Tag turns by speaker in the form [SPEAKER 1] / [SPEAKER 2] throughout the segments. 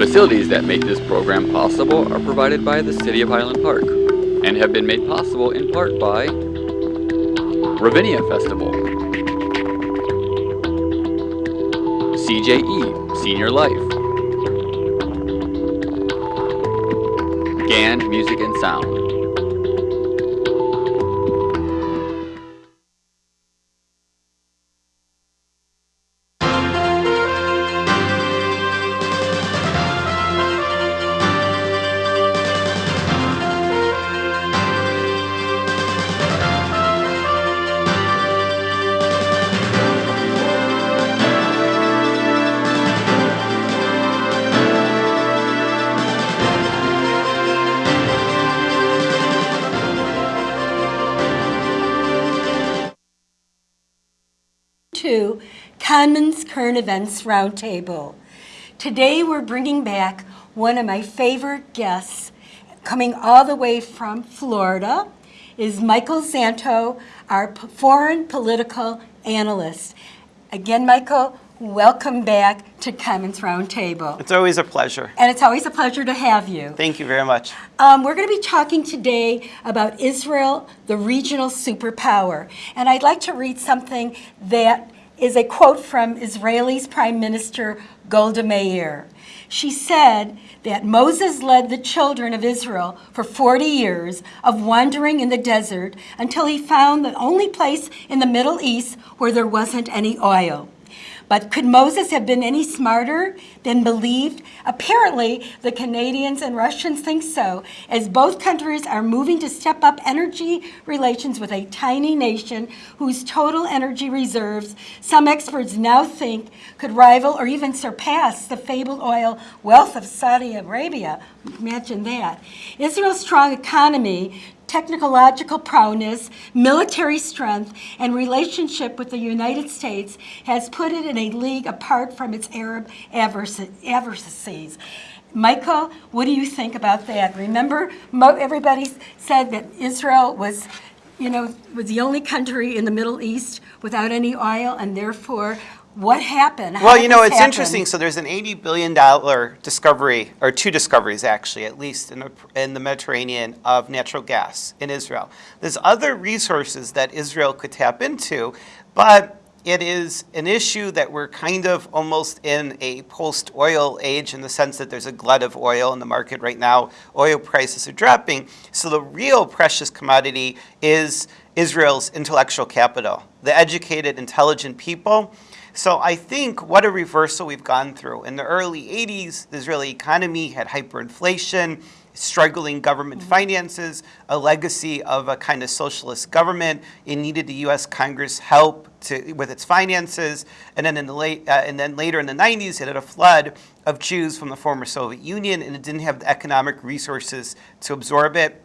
[SPEAKER 1] Facilities that make this program possible are provided by the City of Highland Park and have been made possible in part by Ravinia Festival, CJE Senior Life, GAN Music and Sound,
[SPEAKER 2] Current Events Roundtable. Today we're bringing back one of my favorite guests, coming all the way from Florida, is Michael Zanto, our foreign political analyst. Again, Michael, welcome back to Commons Roundtable.
[SPEAKER 3] It's always a pleasure.
[SPEAKER 2] And it's always a pleasure to have you.
[SPEAKER 3] Thank you very much.
[SPEAKER 2] Um, we're going to be talking today about Israel, the regional superpower. And I'd like to read something that is a quote from Israeli's Prime Minister Golda Meir. She said that Moses led the children of Israel for 40 years of wandering in the desert until he found the only place in the Middle East where there wasn't any oil. But could Moses have been any smarter than believed? Apparently, the Canadians and Russians think so, as both countries are moving to step up energy relations with a tiny nation whose total energy reserves, some experts now think, could rival or even surpass the fabled oil wealth of Saudi Arabia. Imagine that. Israel's strong economy technological prowess, military strength, and relationship with the United States has put it in a league apart from its Arab adversaries. Michael, what do you think about that? Remember, everybody said that Israel was, you know, was the only country in the Middle East without any oil, and therefore, what happened? How
[SPEAKER 3] Well, you know, it's
[SPEAKER 2] happen?
[SPEAKER 3] interesting. So there's an $80 billion discovery, or two discoveries actually, at least in the, in the Mediterranean, of natural gas in Israel. There's other resources that Israel could tap into, but it is an issue that we're kind of almost in a post-oil age in the sense that there's a glut of oil in the market right now. Oil prices are dropping. So the real precious commodity is Israel's intellectual capital, the educated, intelligent people. So I think what a reversal we've gone through. In the early 80s, the Israeli economy had hyperinflation, struggling government finances, a legacy of a kind of socialist government. It needed the U.S. Congress help to, with its finances, and then in the late, uh, and then later in the 90s, it had a flood of Jews from the former Soviet Union, and it didn't have the economic resources to absorb it.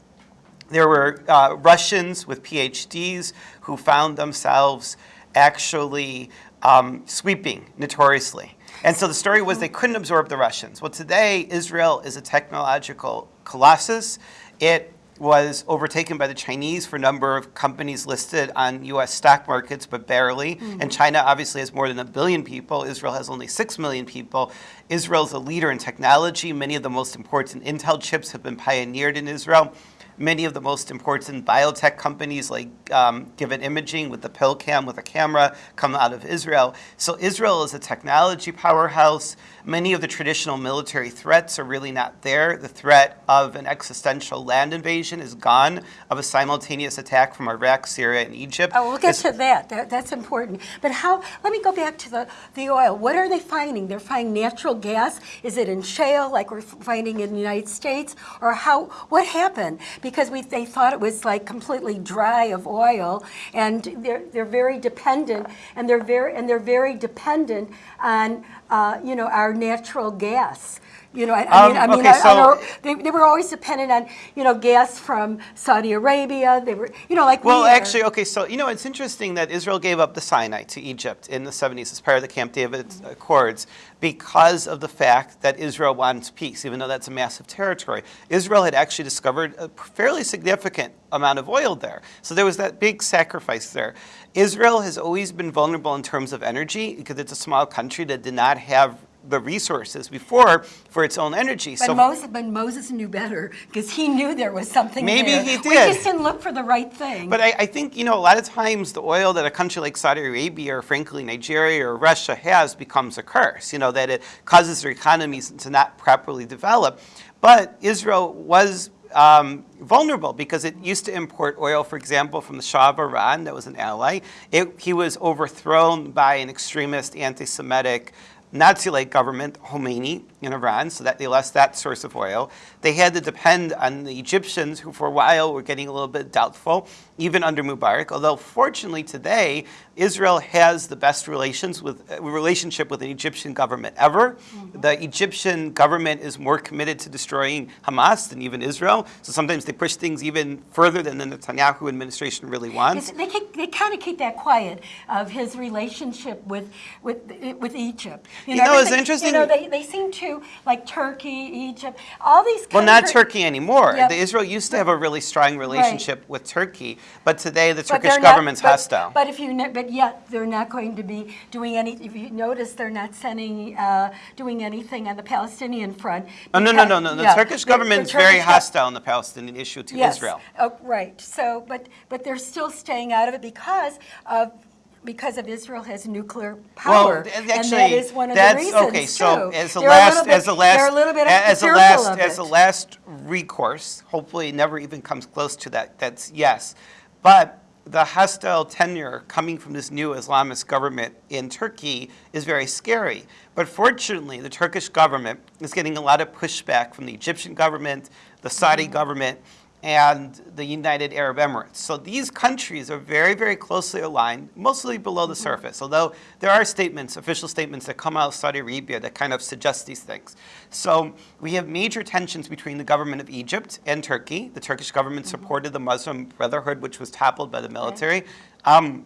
[SPEAKER 3] There were uh, Russians with PhDs who found themselves actually um, sweeping notoriously. And so the story was they couldn't absorb the Russians. Well, today, Israel is a technological colossus. It was overtaken by the Chinese for a number of companies listed on US stock markets, but barely. And China obviously has more than a billion people. Israel has only 6 million people. Israel's a leader in technology. Many of the most important Intel chips have been pioneered in Israel. Many of the most important biotech companies like um, Given Imaging with the PillCam with a camera come out of Israel. So Israel is a technology powerhouse. Many of the traditional military threats are really not there. The threat of an existential land invasion is gone, of a simultaneous attack from Iraq, Syria, and Egypt.
[SPEAKER 2] Oh, we'll get
[SPEAKER 3] It's-
[SPEAKER 2] to that. that. That's important. But how, let me go back to the, the oil. What are they finding? They're finding natural gas? Is it in shale like we're finding in the United States? Or how, what happened? Because we, they thought it was like completely dry of oil and they're, they're very dependent and they're very, and they're very dependent on, uh, you know, our natural gas. You know, I, I mean,
[SPEAKER 3] Um,
[SPEAKER 2] I mean,
[SPEAKER 3] okay,
[SPEAKER 2] I, I
[SPEAKER 3] so-
[SPEAKER 2] know they, they were always dependent on, you know, gas from Saudi Arabia. They were, you know, like
[SPEAKER 3] Well,
[SPEAKER 2] are.
[SPEAKER 3] actually, okay, so you know, it's interesting that Israel gave up the Sinai to Egypt in the 70s as part of the Camp David Accords because of the fact that Israel wants peace, even though that's a massive territory. Israel had actually discovered a fairly significant amount of oil there. So there was that big sacrifice there. Israel has always been vulnerable in terms of energy because it's a small country that did not have the resources before for its own energy.
[SPEAKER 2] But
[SPEAKER 3] so
[SPEAKER 2] Moses, but Moses knew better because he knew there was something
[SPEAKER 3] Maybe
[SPEAKER 2] there.
[SPEAKER 3] he
[SPEAKER 2] We just didn't look for the right thing.
[SPEAKER 3] But I, I think, you know, a lot of times the oil that a country like Saudi Arabia or frankly Nigeria or Russia has becomes a curse, you know, that it causes their economies to not properly develop. But Israel was um, vulnerable because it used to import oil, for example, from the Shah of Iran, that was an ally. It, he was overthrown by an extremist anti-Semitic Nazi-like government, Khomeini, in Iran, so that they lost that source of oil. They had to depend on the Egyptians, who for a while were getting a little bit doubtful, even under Mubarak. Although fortunately today, Israel has the best relations with uh, relationship with an Egyptian government ever. The Egyptian government is more committed to destroying Hamas than even Israel. So sometimes they push things even further than the Netanyahu administration really wants.
[SPEAKER 2] It's- they keep, they kind of keep that quiet of his relationship with with with Egypt.
[SPEAKER 3] You know, it's interesting-
[SPEAKER 2] You know, they, they seem to like Turkey, Egypt, all these.
[SPEAKER 3] Well, not Turkey anymore.
[SPEAKER 2] Yep.
[SPEAKER 3] The Israel used to have a really strong relationship with Turkey, but today the Turkish
[SPEAKER 2] not-
[SPEAKER 3] government's
[SPEAKER 2] but-
[SPEAKER 3] hostile.
[SPEAKER 2] But if you, but yet they're not going to be doing any. If you notice, they're not sending, uh, doing anything on the Palestinian front.
[SPEAKER 3] oh, no, no, no, no. The
[SPEAKER 2] yeah,
[SPEAKER 3] Turkish
[SPEAKER 2] the
[SPEAKER 3] government's very hostile on the Palestinian issue to
[SPEAKER 2] Yes.
[SPEAKER 3] Israel.
[SPEAKER 2] Oh, right. So, but but they're still staying out of it because of. Because of Israel has nuclear power,
[SPEAKER 3] th-
[SPEAKER 2] and that is one of
[SPEAKER 3] that's
[SPEAKER 2] the reasons
[SPEAKER 3] okay. So
[SPEAKER 2] too.
[SPEAKER 3] as a
[SPEAKER 2] They're
[SPEAKER 3] last, as a last,
[SPEAKER 2] they're a little bit
[SPEAKER 3] as a
[SPEAKER 2] fearful
[SPEAKER 3] last, as a last recourse, hopefully it never even comes close to that. That's yes, but the hostile tenure coming from this new Islamist government in Turkey is very scary. But fortunately, the Turkish government is getting a lot of pushback from the Egyptian government, the Saudi mm. government, and the United Arab Emirates. So these countries are very, very closely aligned, mostly below the surface, although there are statements, official statements that come out of Saudi Arabia that kind of suggest these things. So we have major tensions between the government of Egypt and Turkey. The Turkish government supported the Muslim Brotherhood, which was toppled by the military. Um,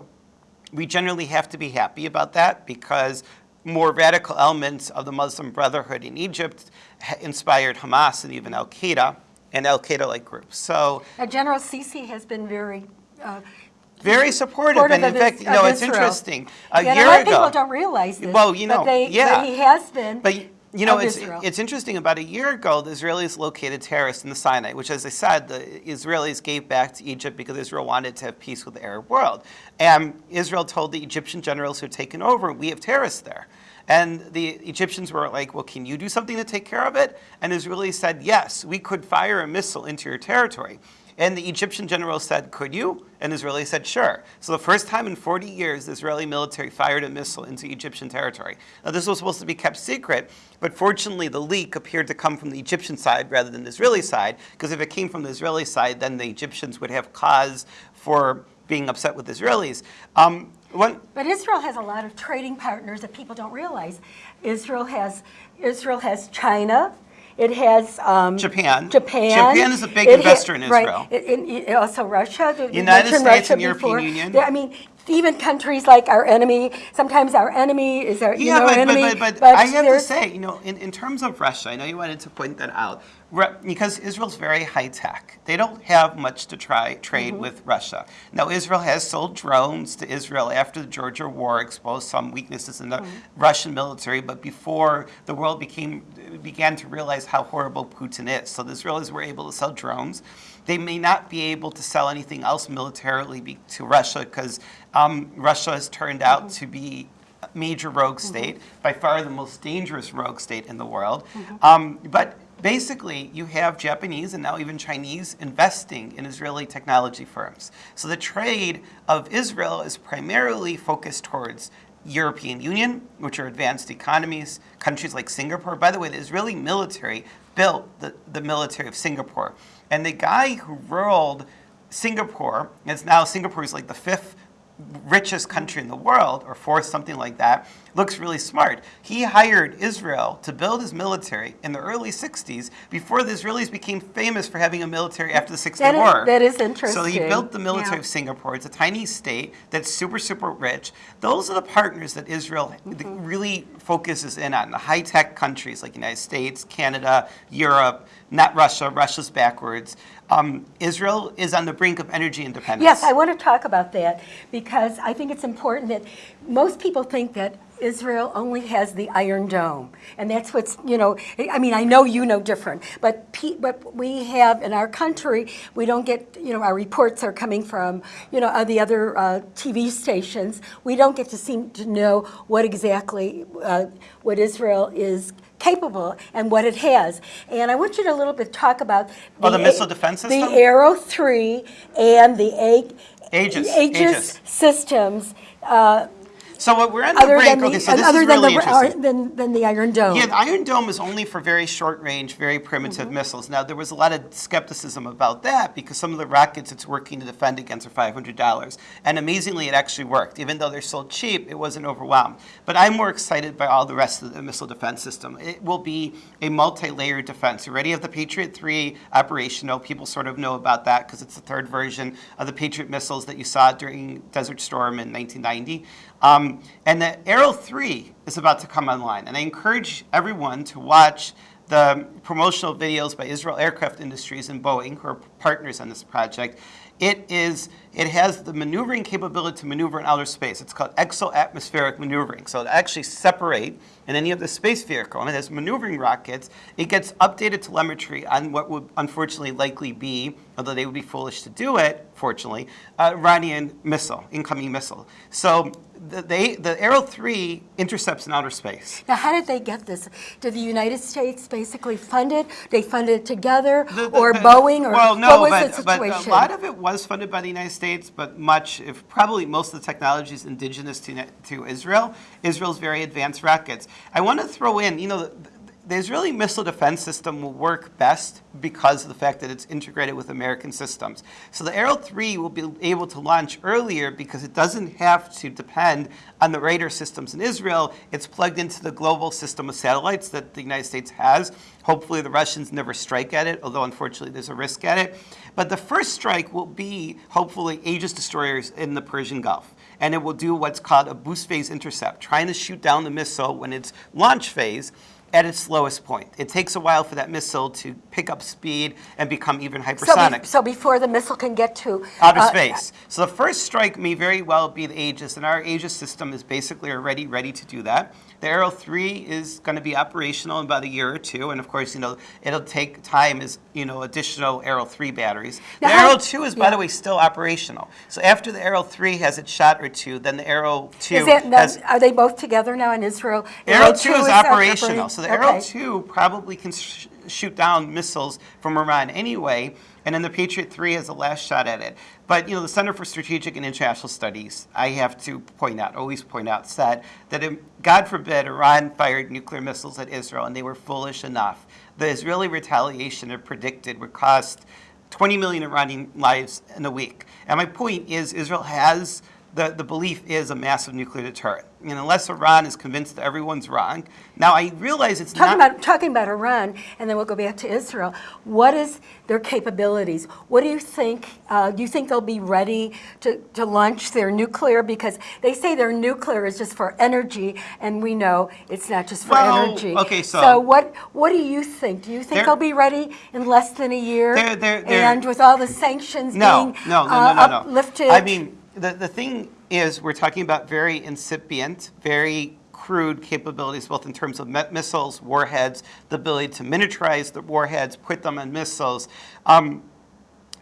[SPEAKER 3] we generally have to be happy about that because more radical elements of the Muslim Brotherhood in Egypt inspired Hamas and even Al Qaeda and Al Qaeda like groups. So,
[SPEAKER 2] Now, General Sisi has been very. Uh,
[SPEAKER 3] very supportive.
[SPEAKER 2] supportive
[SPEAKER 3] And in fact, you know, it's
[SPEAKER 2] Israel.
[SPEAKER 3] interesting. A
[SPEAKER 2] yeah,
[SPEAKER 3] year
[SPEAKER 2] a lot of
[SPEAKER 3] ago,
[SPEAKER 2] people don't realize this.
[SPEAKER 3] Well, you know,
[SPEAKER 2] but they,
[SPEAKER 3] yeah.
[SPEAKER 2] but he has been.
[SPEAKER 3] But you know, it's
[SPEAKER 2] Israel.
[SPEAKER 3] it's interesting. About a year ago, the Israelis located terrorists in the Sinai, which, as I said, the Israelis gave back to Egypt because Israel wanted to have peace with the Arab world. And Israel told the Egyptian generals who had taken over, "We have terrorists there." And the Egyptians were like, "Well, can you do something to take care of it?" And Israelis said, "Yes, we could fire a missile into your territory." And the Egyptian general said, Could you? And Israeli said, Sure. So the first time in 40 years, the Israeli military fired a missile into Egyptian territory. Now, this was supposed to be kept secret, but fortunately, the leak appeared to come from the Egyptian side rather than the Israeli side, because if it came from the Israeli side, then the Egyptians would have cause for being upset with Israelis. Um, one,
[SPEAKER 2] But Israel has a lot of trading partners that people don't realize. Israel has Israel has China. It has um,
[SPEAKER 3] Japan.
[SPEAKER 2] Japan.
[SPEAKER 3] Japan is a big
[SPEAKER 2] It
[SPEAKER 3] investor in
[SPEAKER 2] right.
[SPEAKER 3] Israel.
[SPEAKER 2] It- it- it- also Russia. the-
[SPEAKER 3] United States
[SPEAKER 2] Russia
[SPEAKER 3] and European
[SPEAKER 2] before.
[SPEAKER 3] Union.
[SPEAKER 2] I mean, even countries like our enemy. Sometimes our enemy is our you
[SPEAKER 3] Yeah,
[SPEAKER 2] know
[SPEAKER 3] but,
[SPEAKER 2] enemy.
[SPEAKER 3] but, but, but I have to say, you know, in, in terms of Russia, I know you wanted to point that out, because Israel's very high tech. They don't have much to try trade
[SPEAKER 2] Mm-hmm.
[SPEAKER 3] with Russia. Now, Israel has sold drones to Israel after the Georgia War exposed some weaknesses in the
[SPEAKER 2] Mm-hmm.
[SPEAKER 3] Russian military, but before the world became began to realize how horrible Putin is. So the Israelis were able to sell drones. They may not be able to sell anything else militarily be, to Russia because um, Russia has turned out
[SPEAKER 2] Mm-hmm.
[SPEAKER 3] to be a major rogue state, by far the most dangerous rogue state in the world. Um, but basically, you have Japanese and now even Chinese investing in Israeli technology firms. So the trade of Israel is primarily focused towards European Union, which are advanced economies, countries like Singapore. By the way, the Israeli military built the, the military of Singapore. And the guy who ruled Singapore, is now Singapore is like the fifth richest country in the world, or fourth, something like that, looks really smart. He hired Israel to build his military in the early 60s before the Israelis became famous for having a military after the Six Day
[SPEAKER 2] That is-
[SPEAKER 3] War.
[SPEAKER 2] that is interesting.
[SPEAKER 3] So he built the military
[SPEAKER 2] Yeah.
[SPEAKER 3] of Singapore. It's a tiny state that's super, super rich. Those are the partners that Israel
[SPEAKER 2] Mm-hmm.
[SPEAKER 3] really focuses in on. The high tech countries like the United States, Canada, Europe, not Russia. Russia's backwards. Um, Israel is on the brink of energy independence.
[SPEAKER 2] Yes, I want to talk about that because I think it's important that most people think that Israel only has the Iron Dome. And that's what's, you know, I mean, I know you know different, but, but we have in our country, we don't get, you know, our reports are coming from, you know, the other uh, TV stations. We don't get to seem to know what exactly, uh, what Israel is capable and what it has. And I want you to a little bit talk about
[SPEAKER 3] Oh, the missile defense
[SPEAKER 2] The? Arrow 3 and the A-
[SPEAKER 3] Aegis,
[SPEAKER 2] Aegis
[SPEAKER 3] Aegis.
[SPEAKER 2] systems, uh,
[SPEAKER 3] So what we're on the
[SPEAKER 2] other
[SPEAKER 3] break,
[SPEAKER 2] the,
[SPEAKER 3] okay, so this
[SPEAKER 2] other
[SPEAKER 3] is
[SPEAKER 2] than
[SPEAKER 3] really
[SPEAKER 2] the,
[SPEAKER 3] interesting.
[SPEAKER 2] than, than the Iron Dome.
[SPEAKER 3] Yeah, the Iron Dome is only for very short range, very primitive
[SPEAKER 2] Mm-hmm.
[SPEAKER 3] missiles. Now, there was a lot of skepticism about that because some of the rockets it's working to defend against are $500. And amazingly, it actually worked. Even though they're so cheap, it wasn't overwhelmed. But I'm more excited by all the rest of the missile defense system. It will be a multi layered defense. You already have the Patriot 3 operational. People sort of know about that because it's the third version of the Patriot missiles that you saw during Desert Storm in 1990. Um, Um, and the Arrow 3 is about to come online. And I encourage everyone to watch the promotional videos by Israel Aircraft Industries and Boeing, who are partners on this project. It is it has the maneuvering capability to maneuver in outer space. It's called exo-atmospheric maneuvering. So to actually separate in any of the space vehicle, and it has maneuvering rockets, it gets updated telemetry on what would unfortunately likely be, although they would be foolish to do it, fortunately, Iranian missile, incoming missile. So the, they, the Arrow 3 intercepts in outer space.
[SPEAKER 2] Now, how did they get this? Did the United States basically fund it? They funded it together,
[SPEAKER 3] The- the-
[SPEAKER 2] or Boeing, or
[SPEAKER 3] well, no,
[SPEAKER 2] what was
[SPEAKER 3] but,
[SPEAKER 2] the
[SPEAKER 3] but a lot of it was funded by the United States, but much, if probably most of the technology is indigenous to, to Israel. Israel's very advanced rockets. I want to throw in, you know, the, Israeli missile defense system will work best because of the fact that it's integrated with American systems. So the Arrow 3 will be able to launch earlier because it doesn't have to depend on the radar systems in Israel. It's plugged into the global system of satellites that the United States has. Hopefully the Russians never strike at it, although unfortunately there's a risk at it. But the first strike will be hopefully Aegis destroyers in the Persian Gulf. And it will do what's called a boost phase intercept, trying to shoot down the missile when it's launch phase at its lowest point. It takes a while for that missile to pick up speed and become even
[SPEAKER 2] so, be-
[SPEAKER 3] hypersonic.
[SPEAKER 2] so before the missile can get to
[SPEAKER 3] Outer
[SPEAKER 2] uh,
[SPEAKER 3] space. So the first strike may very well be the Aegis, and our Aegis system is basically already ready to do that. The Arrow 3 is going to be operational in about a year or two, and of course, you know, it'll take time as, you know, additional Arrow 3 batteries.
[SPEAKER 2] Now
[SPEAKER 3] the Arrow 2 is, by the way, still operational. So after the Arrow 3 has its shot or two, then the Arrow 2
[SPEAKER 2] Is that,
[SPEAKER 3] has...
[SPEAKER 2] are they both together now in Israel?
[SPEAKER 3] Arrow 2 is
[SPEAKER 2] up-
[SPEAKER 3] operational. So the Arrow 2 probably can shoot down missiles from Iran anyway, and then the Patriot 3 has the last shot at it. But you know, the Center for Strategic and International Studies, I have to point out, always point out, said that if, God forbid Iran fired nuclear missiles at Israel and they were foolish enough, the Israeli retaliation it predicted would cost 20 million Iranian lives in a week. And my point is Israel has the, the belief is a massive nuclear deterrent. And unless Iran is convinced that everyone's wrong, now I realize it's
[SPEAKER 2] Talking
[SPEAKER 3] not.
[SPEAKER 2] about, talking about Iran, and then we'll go back to Israel. What is their capabilities? What do you think? Uh, do you think they'll be ready to, to launch their nuclear? Because they say their nuclear is just for energy, and we know it's not just for
[SPEAKER 3] Well,
[SPEAKER 2] energy.
[SPEAKER 3] okay, so-
[SPEAKER 2] so what what do you think? Do you think they'll be ready in less than a year?
[SPEAKER 3] They're- they're- they're-
[SPEAKER 2] and with all the sanctions
[SPEAKER 3] no,
[SPEAKER 2] being
[SPEAKER 3] no, no,
[SPEAKER 2] uh,
[SPEAKER 3] no, no, no.
[SPEAKER 2] uplifted?
[SPEAKER 3] I mean, the, the thing is, we're talking about very incipient, very crude capabilities, both in terms of missiles, warheads, the ability to miniaturize the warheads, put them on missiles. Um,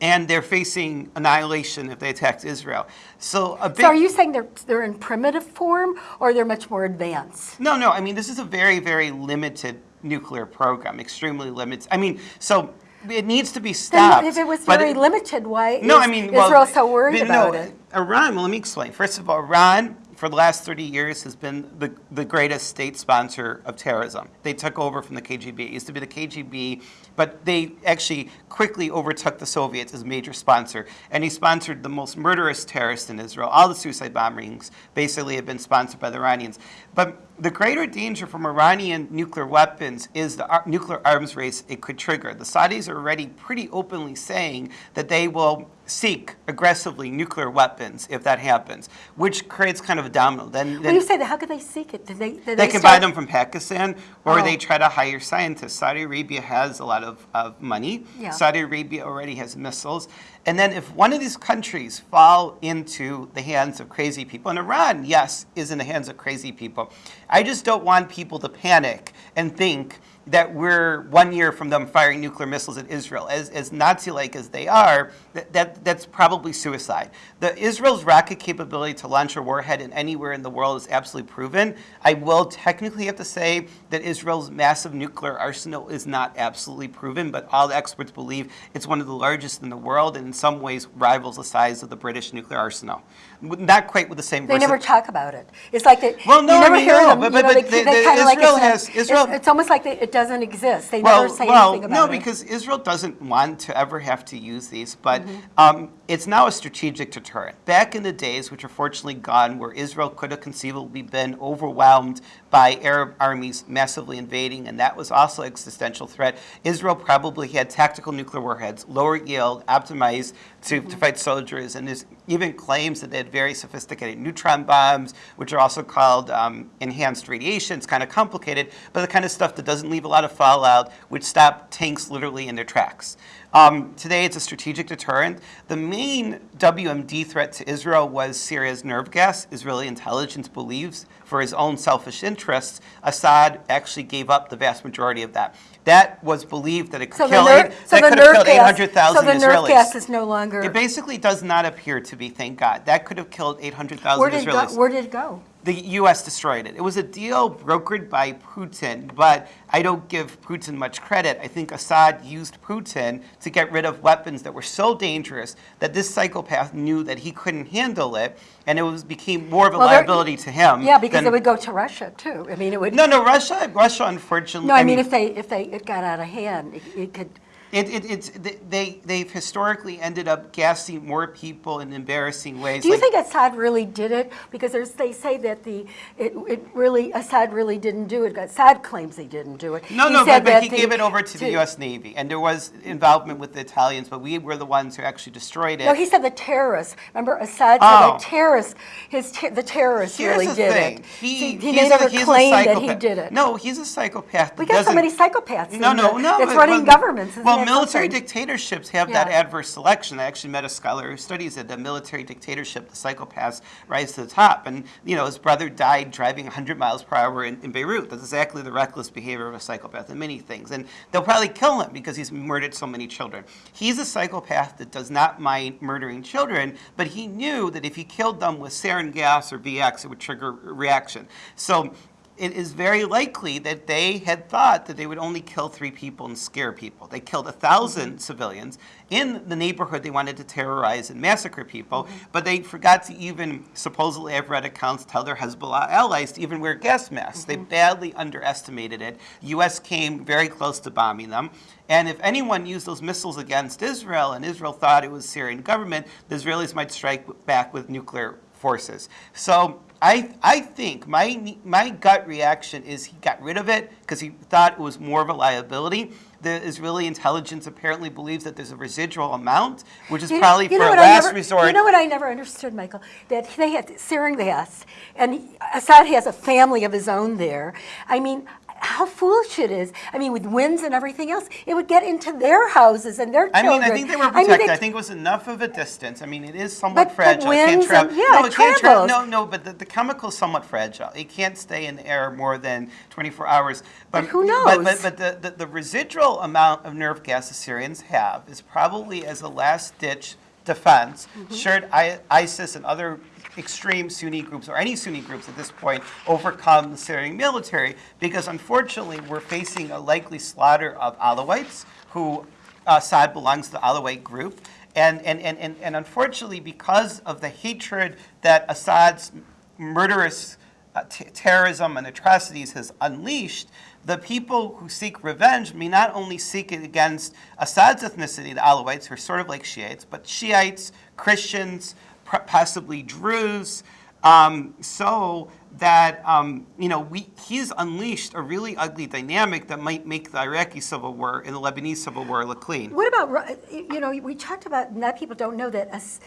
[SPEAKER 3] and they're facing annihilation if they attack Israel. So a big,
[SPEAKER 2] so are you saying they're they're in primitive form, or they're much more advanced?
[SPEAKER 3] No, no. I mean, this is a very, very limited nuclear program, extremely limited. I mean, so it needs to be
[SPEAKER 2] Then
[SPEAKER 3] stopped.
[SPEAKER 2] if it was very limited, why
[SPEAKER 3] No,
[SPEAKER 2] is
[SPEAKER 3] I mean,
[SPEAKER 2] Israel
[SPEAKER 3] well,
[SPEAKER 2] so worried about
[SPEAKER 3] no,
[SPEAKER 2] it?
[SPEAKER 3] Uh, Iran. Well, let me explain. First of all, Iran for the last 30 years has been the, the greatest state sponsor of terrorism. They took over from the KGB. It used to be the KGB, but they actually quickly overtook the Soviets as major sponsor. And he sponsored the most murderous terrorists in Israel. All the suicide bombings basically have been sponsored by the Iranians. But the greater danger from Iranian nuclear weapons is the ar- nuclear arms race it could trigger. The Saudis are already pretty openly saying that they will seek aggressively nuclear weapons if that happens, which creates kind of a domino. Then,
[SPEAKER 2] When
[SPEAKER 3] then
[SPEAKER 2] you say that, how could they seek it? Did they, did
[SPEAKER 3] they can buy them from Pakistan, or
[SPEAKER 2] Oh.
[SPEAKER 3] they try to hire scientists. Saudi Arabia has a lot of, of money.
[SPEAKER 2] Yeah.
[SPEAKER 3] Saudi Arabia already has missiles. And then if one of these countries fall into the hands of crazy people, and Iran, yes, is in the hands of crazy people, I just don't want people to panic and think that we're one year from them firing nuclear missiles at Israel. As, as Nazi-like as they are, that, that, that's probably suicide. The Israel's rocket capability to launch a warhead in anywhere in the world is absolutely proven. I will technically have to say that Israel's massive nuclear arsenal is not absolutely proven, but all the experts believe it's one of the largest in the world and in some ways rivals the size of the British nuclear arsenal. Not quite with the same
[SPEAKER 2] They never talk about it. It's like they,
[SPEAKER 3] Well, no,
[SPEAKER 2] you
[SPEAKER 3] I
[SPEAKER 2] never
[SPEAKER 3] mean,
[SPEAKER 2] hear
[SPEAKER 3] no,
[SPEAKER 2] them.
[SPEAKER 3] but-
[SPEAKER 2] you know,
[SPEAKER 3] but-
[SPEAKER 2] they,
[SPEAKER 3] but
[SPEAKER 2] they
[SPEAKER 3] the- the
[SPEAKER 2] kind of like
[SPEAKER 3] Israel
[SPEAKER 2] it's, an-
[SPEAKER 3] has-
[SPEAKER 2] it's-
[SPEAKER 3] Israel-
[SPEAKER 2] it's almost like they, it doesn't exist. They
[SPEAKER 3] well,
[SPEAKER 2] never say
[SPEAKER 3] well,
[SPEAKER 2] anything about
[SPEAKER 3] no,
[SPEAKER 2] it.
[SPEAKER 3] because Israel doesn't want to ever have to use these, but
[SPEAKER 2] Mm-hmm.
[SPEAKER 3] um, it's now a strategic deterrent. Back in the days, which are fortunately gone, where Israel could have conceivably been overwhelmed by Arab armies massively invading, and that was also an existential threat. Israel probably had tactical nuclear warheads, lower yield, optimized to,
[SPEAKER 2] Mm-hmm.
[SPEAKER 3] to fight soldiers, and there's even claims that they had very sophisticated neutron bombs, which are also called um, enhanced radiation. It's kind of complicated, but the kind of stuff that doesn't leave a lot of fallout, which stop tanks literally in their tracks. Um, today, it's a strategic deterrent. The main WMD threat to Israel was Syria's nerve gas. Israeli intelligence believes, for his own selfish interests, Assad actually gave up the vast majority of that. That was believed that it could
[SPEAKER 2] so
[SPEAKER 3] kill, eight,
[SPEAKER 2] so
[SPEAKER 3] that
[SPEAKER 2] the
[SPEAKER 3] could have
[SPEAKER 2] nerve
[SPEAKER 3] killed
[SPEAKER 2] gas,
[SPEAKER 3] 800,000
[SPEAKER 2] so the nerve
[SPEAKER 3] Israelis.
[SPEAKER 2] gas is no longer.
[SPEAKER 3] It basically does not appear to be, thank God. That could have killed 800,000
[SPEAKER 2] where did go? Where did it go?
[SPEAKER 3] The U.S. destroyed it. It was a deal brokered by Putin, but I don't give Putin much credit. I think Assad used Putin to get rid of weapons that were so dangerous that this psychopath knew that he couldn't handle it, and it was became more of a
[SPEAKER 2] Well,
[SPEAKER 3] liability to him.
[SPEAKER 2] Yeah, because
[SPEAKER 3] than-
[SPEAKER 2] it would go to Russia too. I mean, it would.
[SPEAKER 3] No, no, Russia, Russia, unfortunately.
[SPEAKER 2] No, I mean, if they if they it got out of hand, it, it could.
[SPEAKER 3] It, it, it's they they've historically ended up gassing more people in embarrassing ways.
[SPEAKER 2] Do you
[SPEAKER 3] like-
[SPEAKER 2] think Assad really did it? Because there's, they say that the it, it really Assad really didn't do it. Assad claims he didn't do it.
[SPEAKER 3] No,
[SPEAKER 2] He
[SPEAKER 3] no,
[SPEAKER 2] said
[SPEAKER 3] but, but he
[SPEAKER 2] the-
[SPEAKER 3] gave it over to, the U.S. Navy, and there was involvement with the Italians, but we were the ones who actually destroyed it.
[SPEAKER 2] No, he said the terrorists. Remember, Assad
[SPEAKER 3] Oh.
[SPEAKER 2] said the terrorists. His ter- the terrorists
[SPEAKER 3] Here's
[SPEAKER 2] really
[SPEAKER 3] the
[SPEAKER 2] did
[SPEAKER 3] thing.
[SPEAKER 2] it.
[SPEAKER 3] He,
[SPEAKER 2] he, he never
[SPEAKER 3] he's
[SPEAKER 2] claimed
[SPEAKER 3] a
[SPEAKER 2] that he did it.
[SPEAKER 3] No, he's a psychopath.
[SPEAKER 2] we got so many psychopaths.
[SPEAKER 3] No, no,
[SPEAKER 2] the-
[SPEAKER 3] no.
[SPEAKER 2] That's
[SPEAKER 3] but-
[SPEAKER 2] running
[SPEAKER 3] well,
[SPEAKER 2] governments. Isn't
[SPEAKER 3] well, military dictatorships have that adverse selection. I actually met a scholar who studies it. The military dictatorship, the psychopaths rise to the top. And, you know, his brother died driving 100 miles per hour in, in Beirut. That's exactly the reckless behavior of a psychopath in many things. And they'll probably kill him because he's murdered so many children. He's a psychopath that does not mind murdering children, but he knew that if he killed them with sarin gas or VX, it would trigger a reaction. So it is very likely that they had thought that they would only kill three people and scare people. They killed a 1000 mm-hmm. civilians in the neighborhood they wanted to terrorize and massacre people, mm-hmm. but they forgot to even, supposedly I've read accounts, tell their Hezbollah allies to even wear gas masks. They mm-hmm. badly underestimated it. U.S. came very close to bombing them. And if anyone used those missiles against Israel and Israel thought it was Syrian government, the Israelis might strike back with nuclear forces. So I, I think my, my gut reaction is he got rid of it because he thought it was more of a liability. The Israeli intelligence apparently believes that there's a residual amount, which is
[SPEAKER 2] You-
[SPEAKER 3] probably
[SPEAKER 2] you
[SPEAKER 3] for a last
[SPEAKER 2] never-
[SPEAKER 3] resort.
[SPEAKER 2] You know what I never understood, Michael? That they had sarin gas, and he- Assad has a family of his own there. I mean, how foolish it is. I mean, with winds and everything else, it would get into their houses and their
[SPEAKER 3] I
[SPEAKER 2] children.
[SPEAKER 3] mean, I think they were
[SPEAKER 2] I mean,
[SPEAKER 3] protected. I, think it was enough of a distance. I mean, it is somewhat
[SPEAKER 2] But- but
[SPEAKER 3] fragile. it can't
[SPEAKER 2] winds
[SPEAKER 3] travel.
[SPEAKER 2] yeah,
[SPEAKER 3] no,
[SPEAKER 2] it
[SPEAKER 3] can't
[SPEAKER 2] travels.
[SPEAKER 3] No, no, but the, the is somewhat fragile. It can't stay in the air more than 24 hours. But,
[SPEAKER 2] But who
[SPEAKER 3] But,
[SPEAKER 2] knows?
[SPEAKER 3] but, but the, the, the residual amount of nerve gas the Syrians have is probably as a last-ditch defense,
[SPEAKER 2] Mm-hmm.
[SPEAKER 3] should I, ISIS and other extreme Sunni groups, or any Sunni groups at this point, overcome the Syrian military, because unfortunately we're facing a likely slaughter of Alawites, who Assad belongs to the Alawite group, and, and, and, and, and unfortunately because of the hatred that Assad's murderous uh, terrorism and atrocities has unleashed, the people who seek revenge may not only seek it against Assad's ethnicity, the Alawites, who are sort of like Shiites, but Shiites, Christians, possibly Druze, um, so that um, you know we he's unleashed a really ugly dynamic that might make the Iraqi civil war and the Lebanese civil war look clean.
[SPEAKER 2] What about, you know, we talked about, and that people don't know that, As-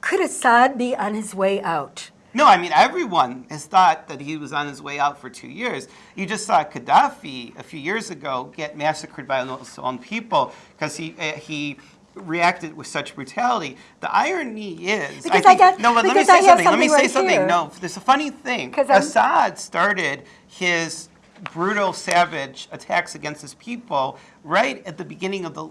[SPEAKER 2] could Assad be on his way out?
[SPEAKER 3] No, I mean everyone has thought that he was on his way out for two years. You just saw Gaddafi a few years ago get massacred by his own people because he uh, he reacted with such brutality. The irony is,
[SPEAKER 2] Because I got-
[SPEAKER 3] no, but let me say
[SPEAKER 2] have
[SPEAKER 3] something. Let me
[SPEAKER 2] something
[SPEAKER 3] say something.
[SPEAKER 2] here.
[SPEAKER 3] No, there's a funny thing. Assad started his brutal, savage attacks against his people right at the beginning of the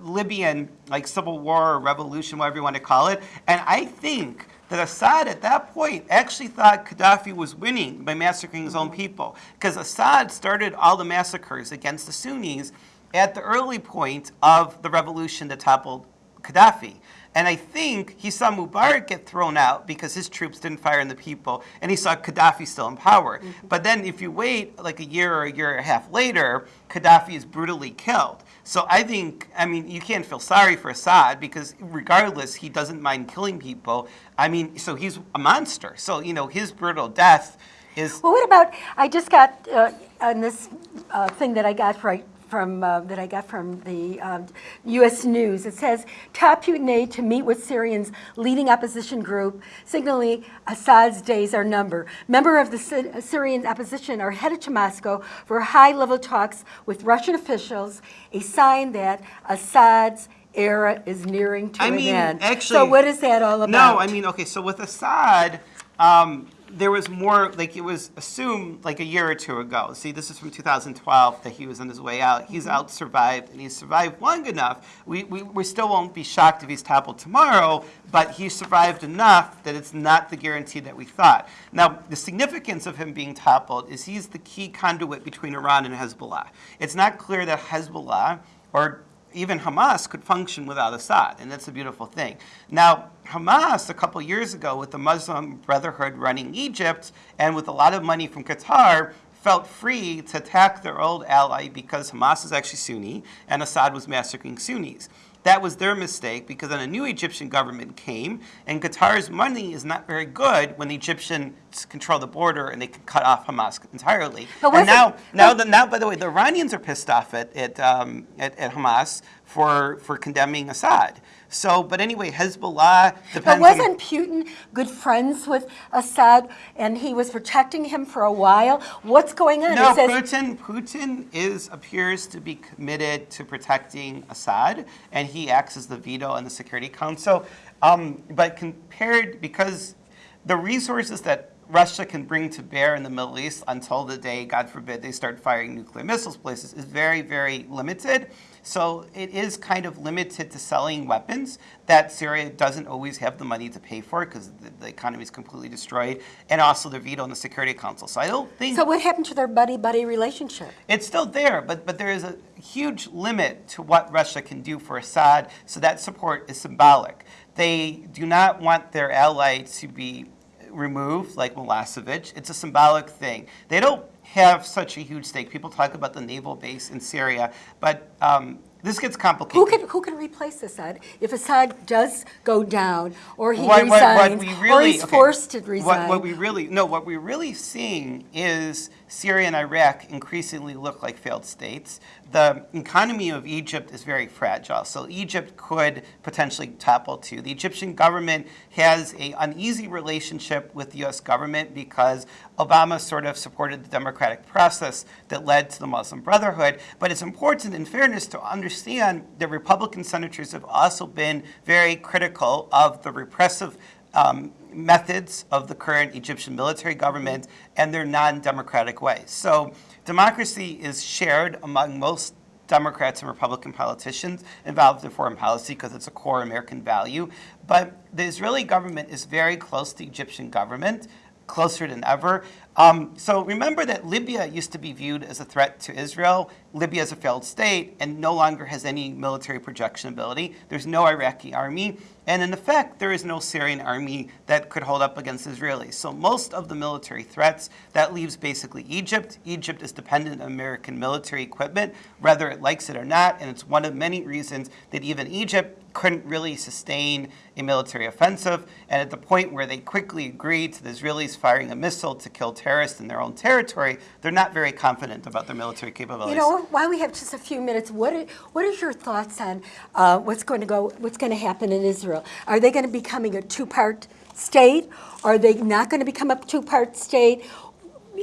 [SPEAKER 3] Libyan like civil war or revolution, whatever you want to call it. And I think that Assad at that point actually thought Gaddafi was winning by massacring his own mm-hmm. people. Because Assad started all the massacres against the Sunnis at the early point of the revolution that toppled Gaddafi. And I think he saw Mubarak get thrown out because his troops didn't fire on the people, and he saw Gaddafi still in power. But then if you wait like a year or a year and a half later, Gaddafi is brutally killed. So I think, I mean, you can't feel sorry for Assad because regardless, he doesn't mind killing people. I mean, so he's a monster. So, you know, his brutal death is
[SPEAKER 2] Well, what about, I just got, uh, on this uh, thing that I got right from, uh, that I got from the um, U.S. News, it says, top Putin aide to meet with Syrians leading opposition group, signaling Assad's days are numbered. Member of the Sy- Syrian opposition are headed to Moscow for high-level talks with Russian officials, a sign that Assad's era is nearing to
[SPEAKER 3] I
[SPEAKER 2] an
[SPEAKER 3] mean,
[SPEAKER 2] end.
[SPEAKER 3] actually-
[SPEAKER 2] So what is that all about?
[SPEAKER 3] No, I mean, okay, so with Assad, um, there was more, like, it was assumed like a year or two ago. See, this is from 2012 that he was on his way out. He's
[SPEAKER 2] Mm-hmm.
[SPEAKER 3] out survived, and he's survived long enough. We, we, we still won't be shocked if he's toppled tomorrow, but he survived enough that it's not the guarantee that we thought. Now, the significance of him being toppled is he's the key conduit between Iran and Hezbollah. It's not clear that Hezbollah or even Hamas could function without Assad, and that's a beautiful thing. Now, Hamas, a couple years ago, with the Muslim Brotherhood running Egypt and with a lot of money from Qatar, felt free to attack their old ally because Hamas is actually Sunni and Assad was massacring Sunnis. That was their mistake because then a new Egyptian government came, and Qatar's money is not very good when the Egyptians control the border and they can cut off Hamas entirely.
[SPEAKER 2] But
[SPEAKER 3] and now, now, the, now, by the way, the Iranians are pissed off at at, um, at, at Hamas for for condemning Assad. So, but anyway, Hezbollah
[SPEAKER 2] But wasn't Putin good friends with Assad and he was protecting him for a while? What's going on?
[SPEAKER 3] No,
[SPEAKER 2] says-
[SPEAKER 3] Putin. Putin is appears to be committed to protecting Assad, and he acts as the veto in the Security Council. Um, but compared, because the resources that Russia can bring to bear in the Middle East until the day, God forbid, they start firing nuclear missiles places is very, very limited. So it is kind of limited to selling weapons that Syria doesn't always have the money to pay for because the, the economy is completely destroyed, and also the veto in the Security Council. So I don't think
[SPEAKER 2] So what happened to their buddy-buddy relationship?
[SPEAKER 3] it's still there, but, but there is a huge limit to what Russia can do for Assad, so that support is symbolic. They do not want their ally to be removed, like Milosevic. It's a symbolic thing. They don't have such a huge stake. People talk about the naval base in Syria, but um, this gets complicated.
[SPEAKER 2] Who can, who can replace Assad if Assad does go down or he
[SPEAKER 3] What- what- what
[SPEAKER 2] resigns
[SPEAKER 3] we
[SPEAKER 2] or
[SPEAKER 3] really-
[SPEAKER 2] he's
[SPEAKER 3] okay.
[SPEAKER 2] forced to resign?
[SPEAKER 3] what we really no, what we're really seeing is Syria and Iraq increasingly look like failed states. The economy of Egypt is very fragile, so Egypt could potentially topple too. The Egyptian government has an uneasy relationship with the U.S. government because Obama sort of supported the democratic process that led to the Muslim Brotherhood. But it's important, in fairness, to understand that Republican senators have also been very critical of the repressive um, methods of the current Egyptian military government and their non-democratic ways. So democracy is shared among most Democrats and Republican politicians involved in foreign policy because it's a core American value. But the Israeli government is very close to the Egyptian government, closer than ever. Um, so remember that Libya used to be viewed as a threat to Israel. Libya is a failed state and no longer has any military projection ability. There's no Iraqi army. And in effect, there is no Syrian army that could hold up against Israelis. So most of the military threats, that leaves basically Egypt. Egypt is dependent on American military equipment, whether it likes it or not. And it's one of many reasons that even Egypt couldn't really sustain a military offensive. And at the point where they quickly agreed to the Israelis firing a missile to kill terrorists in their own territory, they're not very confident about their military capabilities.
[SPEAKER 2] You know, while we have just a few minutes, what are, what are your thoughts on uh, what's going to go, what's going to happen in Israel? Are they going to be becoming a two-part state? Are they not going to become a two-part state?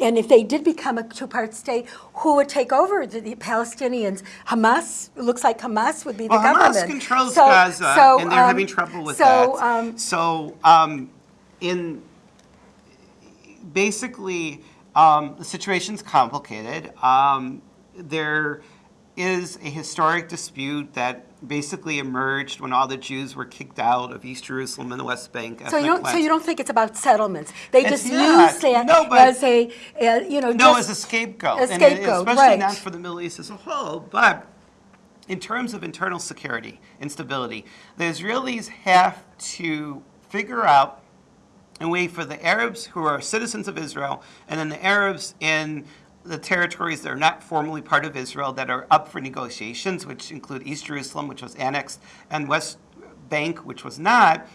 [SPEAKER 2] And if they did become a two-part state, who would take over the, the Palestinians? Hamas? It looks like Hamas would be the
[SPEAKER 3] well,
[SPEAKER 2] government.
[SPEAKER 3] Hamas controls
[SPEAKER 2] So-
[SPEAKER 3] Gaza,
[SPEAKER 2] so,
[SPEAKER 3] and they're
[SPEAKER 2] um,
[SPEAKER 3] having trouble with
[SPEAKER 2] so,
[SPEAKER 3] that.
[SPEAKER 2] um,
[SPEAKER 3] so, um, in basically, um, the situation's complicated. Um, there is a historic dispute that basically emerged when all the Jews were kicked out of East Jerusalem and the West Bank.
[SPEAKER 2] So you don't, so you don't think it's about settlements? They
[SPEAKER 3] It's
[SPEAKER 2] just
[SPEAKER 3] not.
[SPEAKER 2] use that
[SPEAKER 3] No, but-
[SPEAKER 2] as a, uh, you know,
[SPEAKER 3] No, as a scapegoat.
[SPEAKER 2] A
[SPEAKER 3] and it- especially
[SPEAKER 2] right.
[SPEAKER 3] not for the Middle East as a whole, but in terms of internal security and stability, the Israelis have to figure out a way for the Arabs who are citizens of Israel and then the Arabs in the territories that are not formally part of Israel that are up for negotiations, which include East Jerusalem, which was annexed, and West Bank, which was not,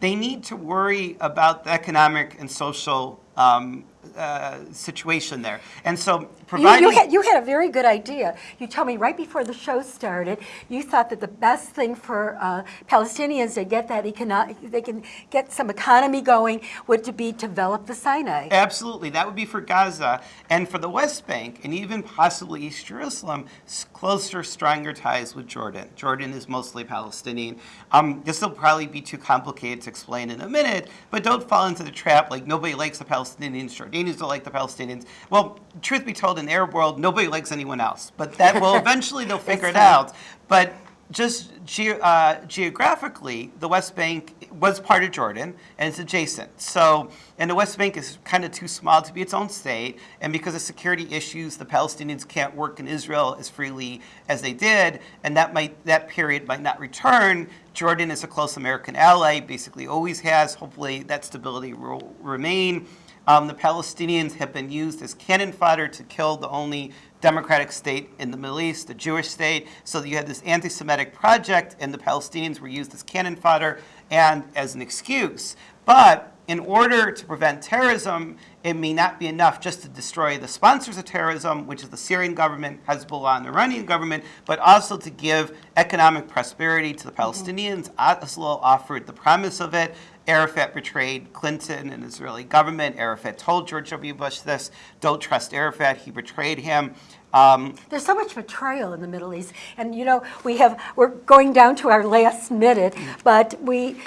[SPEAKER 3] they need to worry about the economic and social um, uh, situation there. And so
[SPEAKER 2] You,
[SPEAKER 3] providing...
[SPEAKER 2] you, had, you had a very good idea. You told me right before the show started, you thought that the best thing for uh, Palestinians to get that economic, they can get some economy going, would to be to develop the Sinai.
[SPEAKER 3] Absolutely. That would be for Gaza. And for the West Bank, and even possibly East Jerusalem, closer, stronger ties with Jordan. Jordan is mostly Palestinian. Um, this will probably be too complicated to explain in a minute, but don't fall into the trap like nobody likes the Palestinians, Jordanians don't like the Palestinians. Well, truth be told, in the Arab world, nobody likes anyone else. But that will eventually they'll figure it out. But just ge- uh, geographically, the West Bank was part of Jordan and it's adjacent. So, and the West Bank is kind of too small to be its own state. And because of security issues, the Palestinians can't work in Israel as freely as they did, and that might that period might not return. Jordan is a close American ally, basically always has. Hopefully, that stability will remain. Um, the Palestinians have been used as cannon fodder to kill the only democratic state in the Middle East, the Jewish state. So you had this anti-Semitic project, and the Palestinians were used as cannon fodder and as an excuse. But in order to prevent terrorism, it may not be enough just to destroy the sponsors of terrorism, which is the Syrian government, Hezbollah, and the Iranian government, but also to give economic prosperity to the Palestinians. Oslo offered the promise of it. Arafat betrayed Clinton and Israeli government. Arafat told George W. Bush this, don't trust Arafat, he betrayed him. Um,
[SPEAKER 2] There's so much betrayal in the Middle East, and you know we have we're going down to our last minute, but we.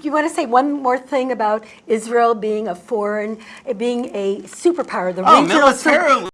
[SPEAKER 2] You want to say one more thing about Israel being a foreign, being a superpower, the
[SPEAKER 3] oh,
[SPEAKER 2] regional
[SPEAKER 3] militarily,